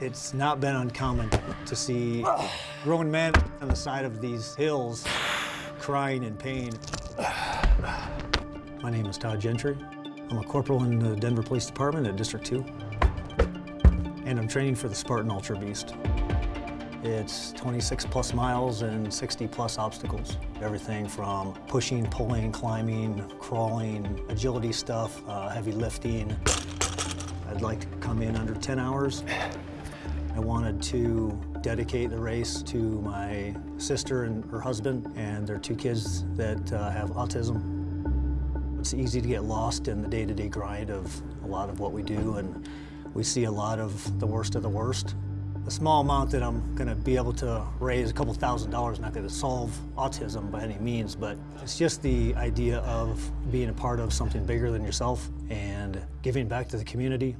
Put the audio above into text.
It's not been uncommon to see grown men on the side of these hills crying in pain. My name is Todd Gentry. I'm a corporal in the Denver Police Department at District 2. And I'm training for the Spartan Ultra Beast. It's 26 plus miles and 60 plus obstacles. Everything from pushing, pulling, climbing, crawling, agility stuff, uh, heavy lifting. I'd like to come in under 10 hours. I wanted to dedicate the race to my sister and her husband and their two kids that uh, have autism. It's easy to get lost in the day-to-day grind of a lot of what we do, and we see a lot of the worst of the worst. The small amount that I'm going to be able to raise, a couple thousand dollars, not going to solve autism by any means, but it's just the idea of being a part of something bigger than yourself and giving back to the community.